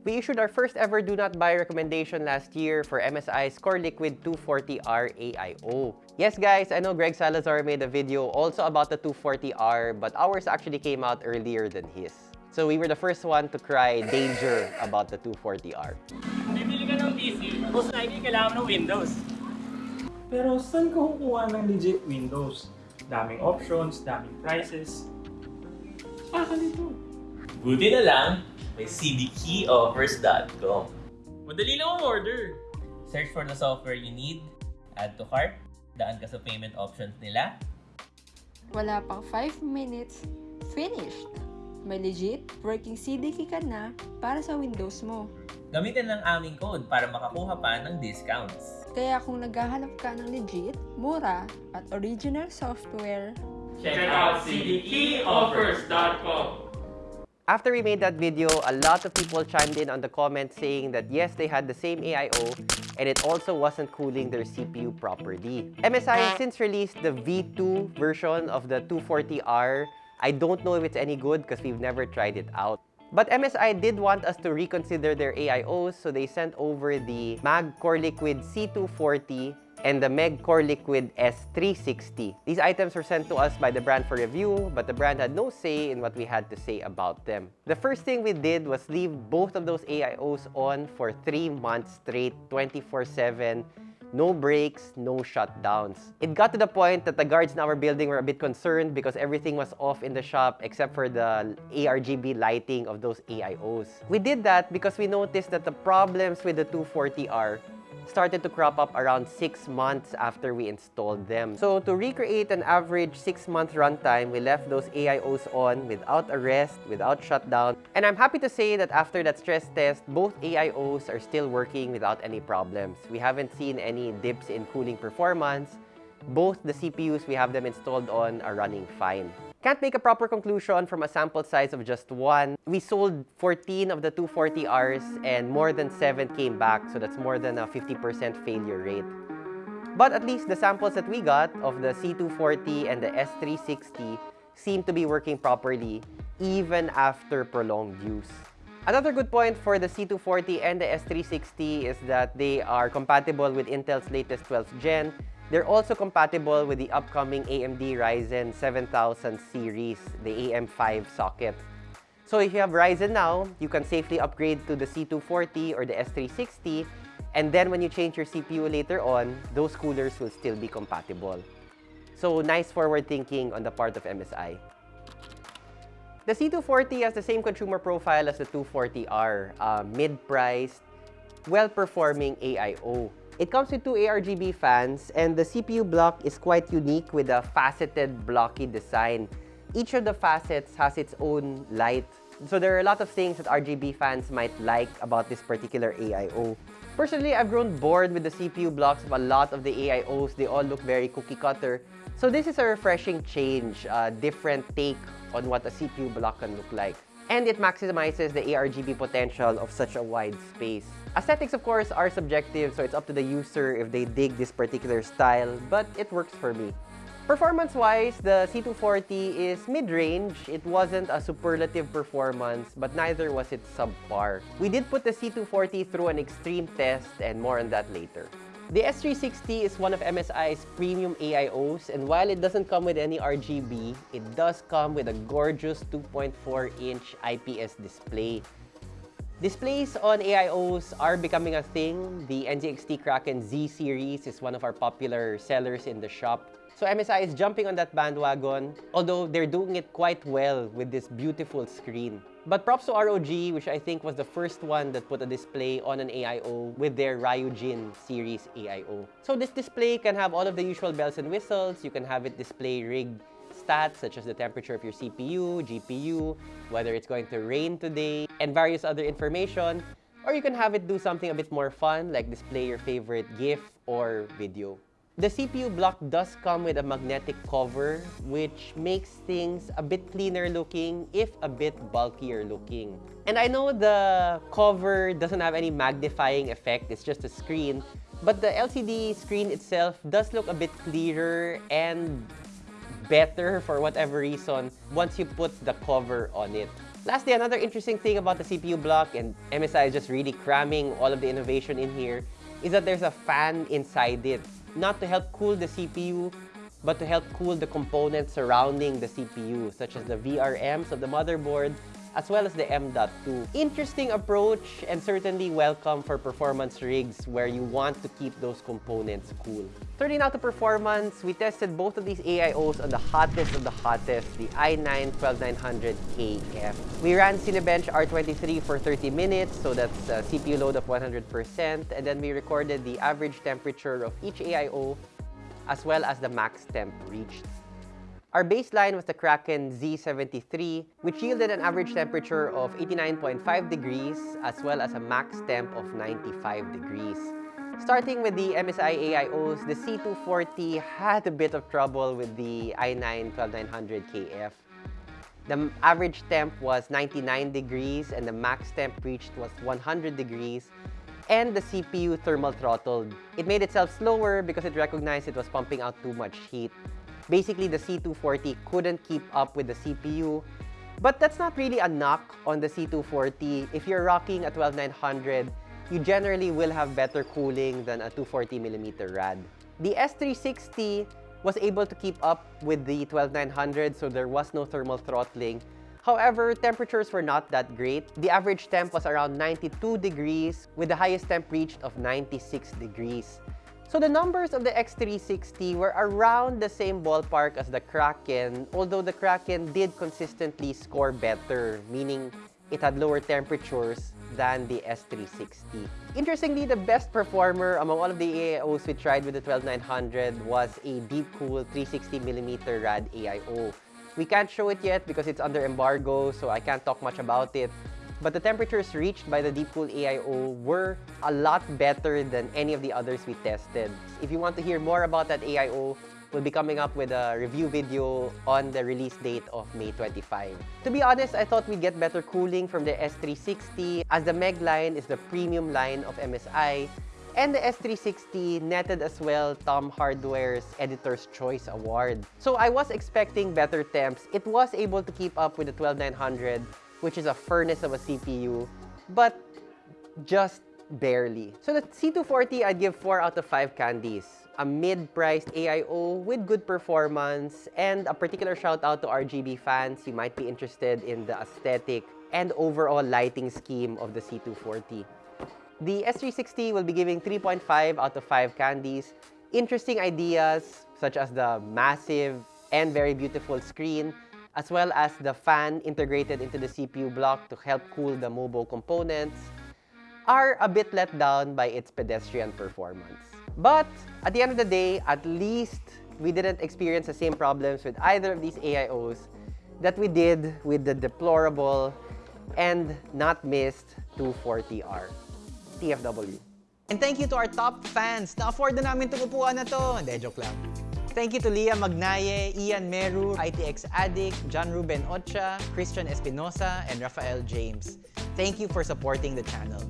We issued our first ever do not buy recommendation last year for MSI's Core Liquid 240R AIO. Yes guys, I know Greg Salazar made a video also about the 240R, but ours actually came out earlier than his. So we were the first one to cry danger about the 240R. Bibili ka ng PC, most likely kailangan ng Windows. Pero saan ka kukuha ng legit Windows? Daming options, daming prices. Ah, kalito. Buti na lang, may cdkeyoffers.com. Madali lang ang order. Search for the software you need, add to cart, daan ka sa payment options nila, Wala pang 5 minutes, finished! May legit working CDK ka na para sa Windows mo. gamitin lang aming code para makakuha pa ng discounts. Kaya kung naghahanap ka ng legit, mura, at original software, Check out cdkeyoffers.com. After we made that mm-hmm. video, a lot of people chimed in on the comments saying that yes, they had the same AIO and it also wasn't cooling their CPU properly. MSI has since released the V2 version of the 240R. I don't know if it's any good because we've never tried it out. But MSI did want us to reconsider their AIOs, so they sent over the MAG Core Liquid C240 and the Meg Core Liquid S360. These items were sent to us by the brand for review, but the brand had no say in what we had to say about them. The first thing we did was leave both of those AIOs on for 3 months straight, 24-7, no breaks, no shutdowns. It got to the point that the guards in our building were a bit concerned because everything was off in the shop except for the ARGB lighting of those AIOs. We did that because we noticed that the problems with the 240R started to crop up around 6 months after we installed them. So to recreate an average 6-month runtime, we left those AIOs on without a rest, without shutdown. And I'm happy to say that after that stress test, both AIOs are still working without any problems. We haven't seen any dips in cooling performance. Both the CPUs we have them installed on are running fine. Can't make a proper conclusion from a sample size of just one. We sold 14 of the 240Rs and more than 7 came back, so that's more than a 50% failure rate. But at least the samples that we got of the C240 and the S360 seem to be working properly even after prolonged use. Another good point for the C240 and the S360 is that they are compatible with Intel's latest 12th gen. They're also compatible with the upcoming AMD Ryzen 7000 series, the AM5 socket. So if you have Ryzen now, you can safely upgrade to the C240 or the S360, and then when you change your CPU later on, those coolers will still be compatible. So nice forward thinking on the part of MSI. The C240 has the same consumer profile as the 240R, uh, mid-priced, well-performing AIO. It comes with two ARGB fans, and the CPU block is quite unique with a faceted blocky design. Each of the facets has its own light. So there are a lot of things that RGB fans might like about this particular AIO. Personally, I've grown bored with the CPU blocks of a lot of the AIOs. They all look very cookie cutter. So this is a refreshing change, a different take on what a CPU block can look like. And it maximizes the ARGB potential of such a wide space. Aesthetics, of course, are subjective, so it's up to the user if they dig this particular style, but it works for me. Performance-wise, the C240 is mid-range. It wasn't a superlative performance, but neither was it subpar. We did put the C240 through an extreme test, and more on that later. The S360 is one of MSI's premium AIOs, and while it doesn't come with any RGB, it does come with a gorgeous 2.4-inch IPS display. Displays on AIOs are becoming a thing. The NZXT Kraken Z series is one of our popular sellers in the shop. So MSI is jumping on that bandwagon, although they're doing it quite well with this beautiful screen. But props to ROG, which I think was the first one that put a display on an AIO with their Ryujin series AIO. So this display can have all of the usual bells and whistles. You can have it display rigged stats such as the temperature of your CPU, GPU, whether it's going to rain today, and various other information. Or you can have it do something a bit more fun, like display your favorite GIF or video. The CPU block does come with a magnetic cover, which makes things a bit cleaner looking, if a bit bulkier looking. And I know the cover doesn't have any magnifying effect, it's just a screen, but the LCD screen itself does look a bit clearer and better for whatever reason once you put the cover on it. Lastly, another interesting thing about the CPU block, and MSI is just really cramming all of the innovation in here, is that there's a fan inside it. Not to help cool the CPU, but to help cool the components surrounding the CPU, such as the VRMs of the motherboard, as well as the M.2. Interesting approach and certainly welcome for performance rigs where you want to keep those components cool. Turning now to performance, we tested both of these AIOs on the hottest of the hottest, the i9-12900KF. We ran Cinebench R23 for 30 minutes, so that's a CPU load of 100%, and then we recorded the average temperature of each AIO as well as the max temp reached. Our baseline was the Kraken Z73, which yielded an average temperature of 89.5 degrees as well as a max temp of 95 degrees. Starting with the MSI AIOs, the C240 had a bit of trouble with the i9-12900KF. The average temp was 99 degrees and the max temp reached was 100 degrees and the CPU thermal throttled. It made itself slower because it recognized it was pumping out too much heat. Basically, the C240 couldn't keep up with the CPU. But that's not really a knock on the C240. If you're rocking a 12900, you generally will have better cooling than a 240mm rad. The S360 was able to keep up with the 12900, so there was no thermal throttling. However, temperatures were not that great. The average temp was around 92 degrees, with the highest temp reached of 96 degrees. So the numbers of the S360 were around the same ballpark as the Kraken, although the Kraken did consistently score better, meaning it had lower temperatures than the S360. Interestingly, the best performer among all of the AIOs we tried with the 12900 was a Deepcool 360mm RAD AIO. We can't show it yet because it's under embargo, so I can't talk much about it. But the temperatures reached by the Deepcool AIO were a lot better than any of the others we tested. If you want to hear more about that AIO, we'll be coming up with a review video on the release date of May 25. To be honest, I thought we'd get better cooling from the S360 as the Meg line is the premium line of MSI and the S360 netted as well Tom Hardware's Editor's Choice Award. So I was expecting better temps. It was able to keep up with the 12900 which is a furnace of a CPU, but just barely. So the C240, I'd give 4 out of 5 candies. A mid-priced AIO with good performance, and a particular shout out to RGB fans. You might be interested in the aesthetic and overall lighting scheme of the C240. The S360 will be giving 3.5 out of 5 candies. Interesting ideas, such as the massive and very beautiful screen, as well as the fan integrated into the CPU block to help cool the MOBO components, are a bit let down by its pedestrian performance. But at the end of the day, at least we didn't experience the same problems with either of these AIOs that we did with the deplorable and not missed 240R. TFW. And thank you to our top fans. Na-afford na namin upuan na to. Hindi, joke lang. Thank you to Leah Magnaye, Ian Meru, ITX Addict, John Ruben Ocha, Christian Espinosa, and Rafael James. Thank you for supporting the channel.